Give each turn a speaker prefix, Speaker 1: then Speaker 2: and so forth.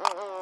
Speaker 1: Mm-hmm.